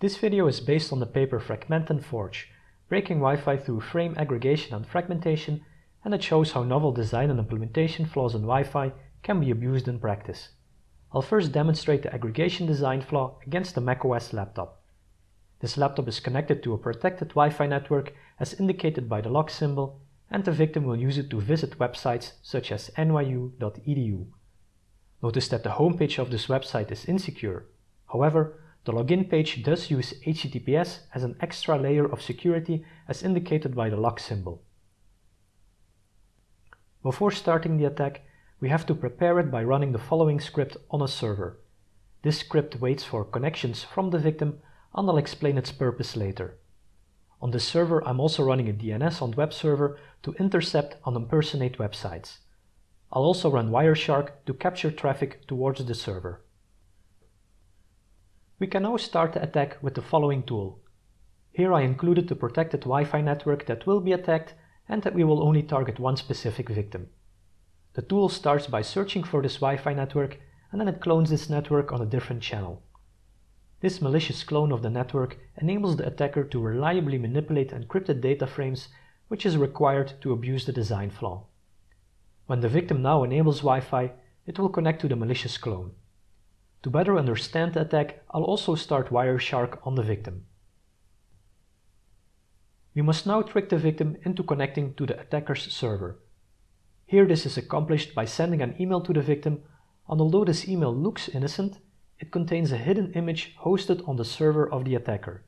This video is based on the paper Fragment and Forge, breaking Wi-Fi through frame aggregation and fragmentation, and it shows how novel design and implementation flaws in Wi-Fi can be abused in practice. I'll first demonstrate the aggregation design flaw against a macOS laptop. This laptop is connected to a protected Wi-Fi network as indicated by the lock symbol, and the victim will use it to visit websites such as nyu.edu. Notice that the homepage of this website is insecure. However, the login page does use HTTPS as an extra layer of security as indicated by the lock symbol. Before starting the attack, we have to prepare it by running the following script on a server. This script waits for connections from the victim and I'll explain its purpose later. On this server I'm also running a DNS on web server to intercept and impersonate websites. I'll also run Wireshark to capture traffic towards the server. We can now start the attack with the following tool. Here I included the protected Wi-Fi network that will be attacked and that we will only target one specific victim. The tool starts by searching for this Wi-Fi network and then it clones this network on a different channel. This malicious clone of the network enables the attacker to reliably manipulate encrypted data frames which is required to abuse the design flaw. When the victim now enables Wi-Fi, it will connect to the malicious clone. To better understand the attack, I'll also start Wireshark on the victim. We must now trick the victim into connecting to the attacker's server. Here this is accomplished by sending an email to the victim, and although this email looks innocent, it contains a hidden image hosted on the server of the attacker.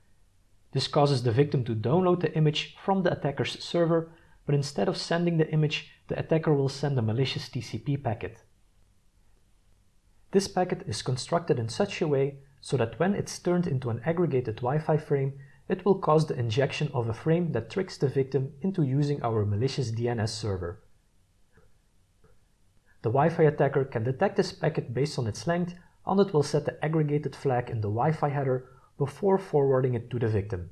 This causes the victim to download the image from the attacker's server, but instead of sending the image, the attacker will send a malicious TCP packet. This packet is constructed in such a way so that when it's turned into an aggregated Wi-Fi frame, it will cause the injection of a frame that tricks the victim into using our malicious DNS server. The Wi-Fi attacker can detect this packet based on its length and it will set the aggregated flag in the Wi-Fi header before forwarding it to the victim.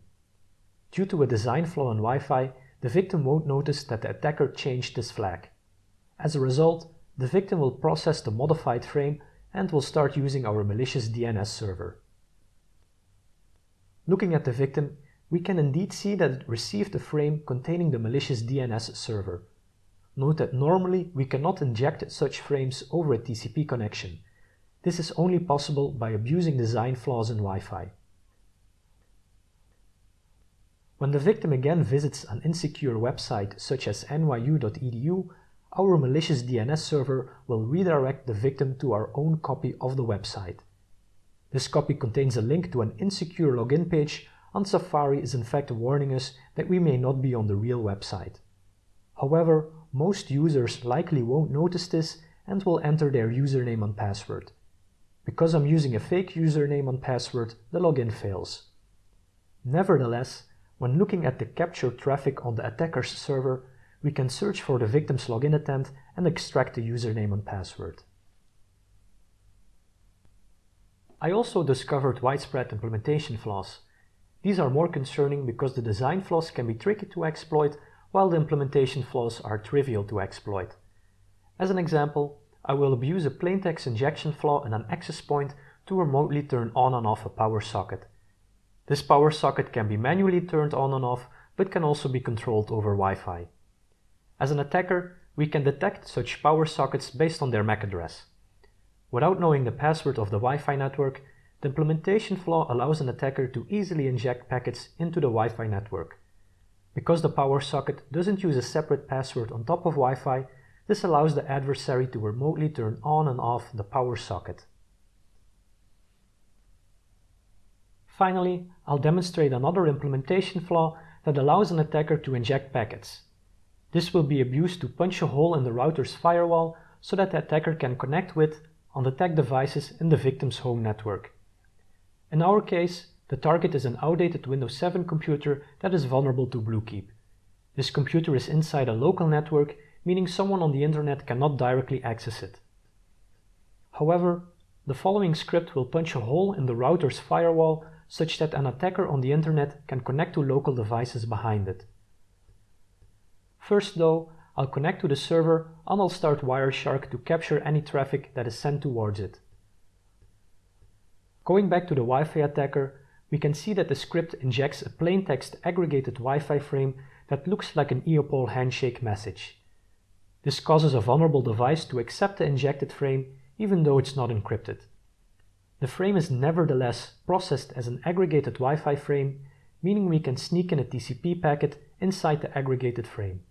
Due to a design flaw in Wi-Fi, the victim won't notice that the attacker changed this flag. As a result, the victim will process the modified frame and we'll start using our malicious DNS server. Looking at the victim, we can indeed see that it received a frame containing the malicious DNS server. Note that normally we cannot inject such frames over a TCP connection, this is only possible by abusing design flaws in Wi-Fi. When the victim again visits an insecure website such as nyu.edu, our malicious DNS server will redirect the victim to our own copy of the website. This copy contains a link to an insecure login page and Safari is in fact warning us that we may not be on the real website. However, most users likely won't notice this and will enter their username and password. Because I'm using a fake username and password, the login fails. Nevertheless, when looking at the captured traffic on the attacker's server, we can search for the victim's login attempt and extract the username and password. I also discovered widespread implementation flaws. These are more concerning because the design flaws can be tricky to exploit while the implementation flaws are trivial to exploit. As an example, I will abuse a plaintext injection flaw in an access point to remotely turn on and off a power socket. This power socket can be manually turned on and off, but can also be controlled over Wi-Fi. As an attacker, we can detect such power sockets based on their MAC address. Without knowing the password of the Wi-Fi network, the implementation flaw allows an attacker to easily inject packets into the Wi-Fi network. Because the power socket doesn't use a separate password on top of Wi-Fi, this allows the adversary to remotely turn on and off the power socket. Finally, I'll demonstrate another implementation flaw that allows an attacker to inject packets. This will be abused to punch a hole in the router's firewall so that the attacker can connect with undetected devices in the victim's home network. In our case, the target is an outdated Windows 7 computer that is vulnerable to Bluekeep. This computer is inside a local network meaning someone on the internet cannot directly access it. However, the following script will punch a hole in the router's firewall such that an attacker on the internet can connect to local devices behind it. First though, I'll connect to the server and I'll start Wireshark to capture any traffic that is sent towards it. Going back to the Wi-Fi attacker, we can see that the script injects a plaintext aggregated Wi-Fi frame that looks like an EAPOL handshake message. This causes a vulnerable device to accept the injected frame even though it's not encrypted. The frame is nevertheless processed as an aggregated Wi-Fi frame, meaning we can sneak in a TCP packet inside the aggregated frame.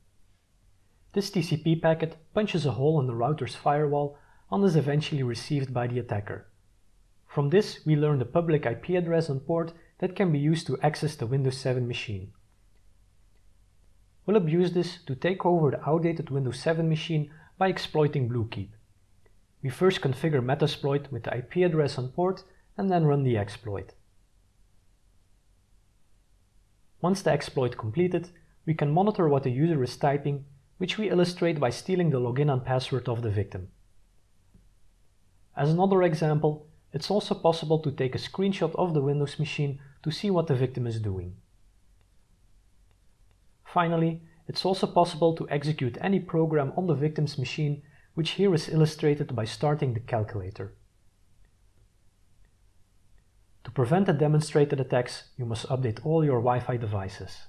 This TCP packet punches a hole in the router's firewall and is eventually received by the attacker. From this, we learn the public IP address and port that can be used to access the Windows 7 machine. We'll abuse this to take over the outdated Windows 7 machine by exploiting Bluekeep. We first configure Metasploit with the IP address and port and then run the exploit. Once the exploit completed, we can monitor what the user is typing, which we illustrate by stealing the login and password of the victim. As another example, it's also possible to take a screenshot of the Windows machine to see what the victim is doing. Finally, it's also possible to execute any program on the victim's machine, which here is illustrated by starting the calculator. To prevent the demonstrated attacks, you must update all your Wi-Fi devices.